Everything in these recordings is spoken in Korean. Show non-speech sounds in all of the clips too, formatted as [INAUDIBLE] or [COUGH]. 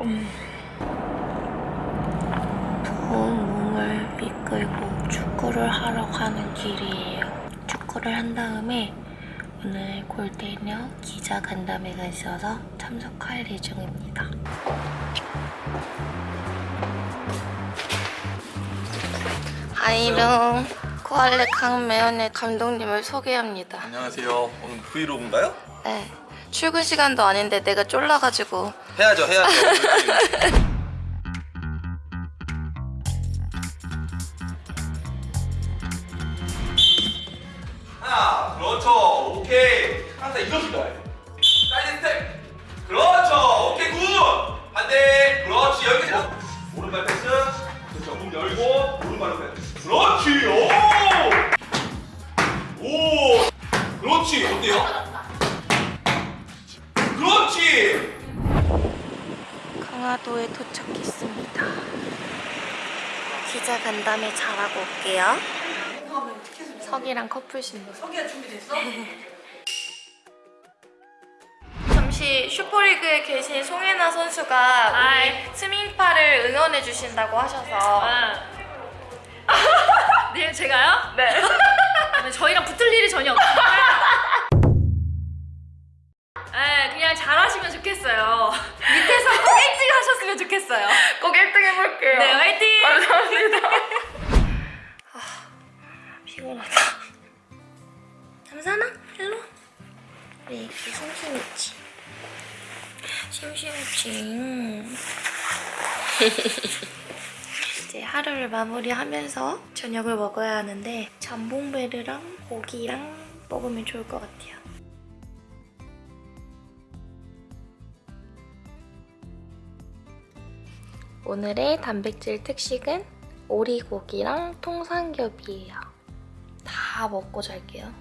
음. 더운 몸을 이끌고 축구를 하러 가는 길이에요. 축구를 한 다음에 오늘 골대녀 기자 간담회가 있어서 참석할 예정입니다. 아이병 코알레 강매연의 감독님을 소개합니다. 안녕하세요. 오늘 브이로그인가요? 네. 출근 시간도 아닌데 내가 쫄라가지고 해야죠, 해야죠. 하나, 그렇죠. 오케이. 항상 이렇게 가야 돼. 사이드 스텝. 그렇죠. 오케이, good. 반대. 그렇지. 여기까지. 오른발 패스. 그렇죠. 문 열고 오른발로 패스. 그렇지. 오. 오. 그렇지. 어때요? 그렇지. 강화도에 도착했습니다. 기자 간담회 잘하고 올게요. 석이랑 커플 신부. 석이야 준비됐어? [LAUGHS] 잠시 슈퍼리그에 계신 송혜나 선수가 우리 스밍파를 응원해 주신다고 하셔서 [LAUGHS] 네 제가요? 네. [LAUGHS] 저희랑 붙을 일이 전혀 없어요 피곤하다. 잠사나? 일로 와. 우리 이렇게 심심했지. 심심했지. [LAUGHS] 이제 하루를 마무리하면서 저녁을 먹어야 하는데 잠봉베르랑 고기랑 먹으면 좋을 것 같아요. 오늘의 단백질 특식은 오리고기랑 통삼겹이에요. 다 먹고 잘게요.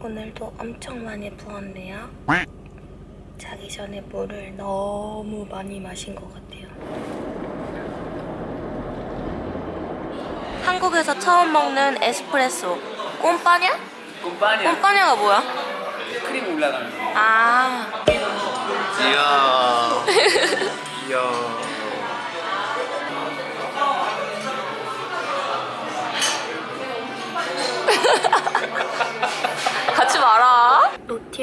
오늘도 엄청 많이 부었네요. 자기 전에 물을 너무 많이 마신 것 같아요. 한국에서 처음 먹는 에스프레소. 꼼빠냐? 꼼빠냐 꼼빠냐가 뭐야? 크림 올라가는 거 아, 이야 [LAUGHS] 이야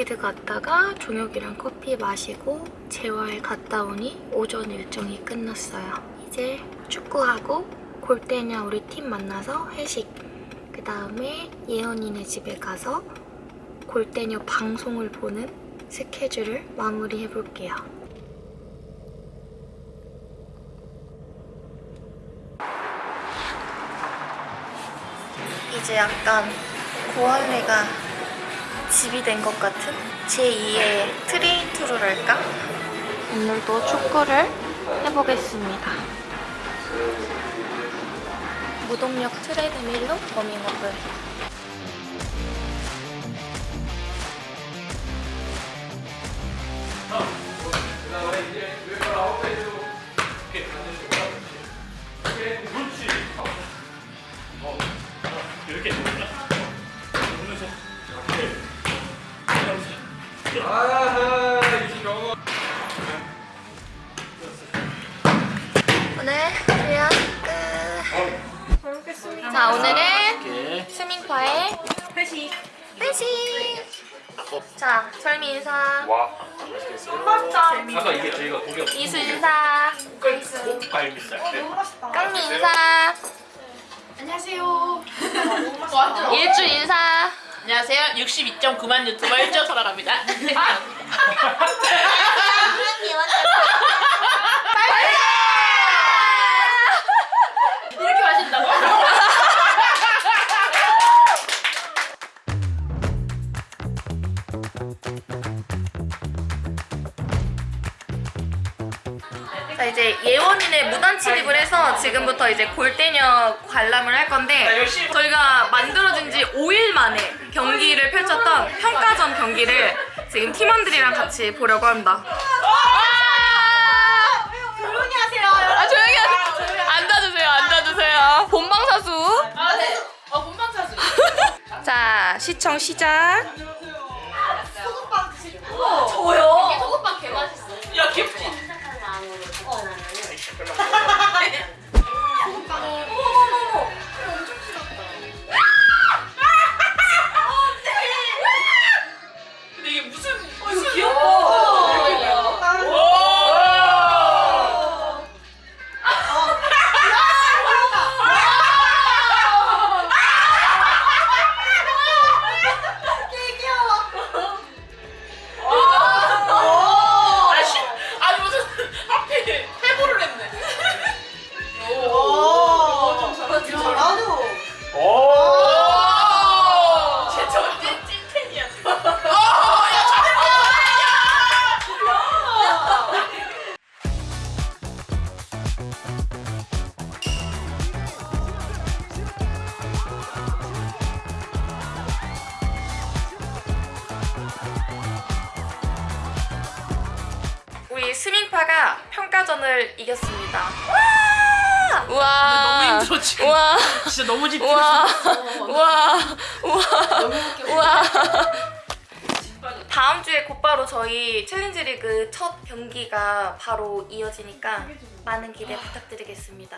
로티드 갔다가 종혁이랑 커피 마시고 재활 갔다 오니 오전 일정이 끝났어요. 이제 축구하고 골때녀 우리 팀 만나서 회식. 그 다음에 예언이네 집에 가서 골때녀 방송을 보는 스케줄을 마무리해 볼게요. 이제 약간 고할래가 집이 된 것 같은 제2의 트레이트루랄까? 오늘도 축구를 해보겠습니다. 무동력 트레드밀로 워밍업을 오 늘 수영 끝. 자 오늘은 스밍파의 회식 회식. 자 철미 인사. 아까 이게 저희가 고기 이수 인사. 이수. 갈비살 깡미 인사. 안녕하세요. 일주 인사. 안녕하세요. 62.9만 유튜버 일조 설아랍니다. 이렇게 마신다고? 자 이제 예원이네 무단 침입을 해서 지금부터 이제 골대녀 관람을 할 건데 저희가 만들어진 지 5일 만에 경기를 펼쳤던 평가전 경기를 지금 팀원들이랑 같이 보려고 합니다. 조용히 하세요. 아 조용히 하세요. 앉아주세요. 앉아주세요. 본방사수. 아, 네. 어, 본방 사수. [LAUGHS] 자 시청 시작. 저요? 소금빵 저희 콜라가 평가전을 이겼습니다 와! 와 너무 힘들어 지금 와! 진짜 너무 집중했어 와! 와! 와! 와! 다음 주에 곧바로 저희 챌린지 리그 첫 경기가 바로 이어지니까 많은 기대 부탁드리겠습니다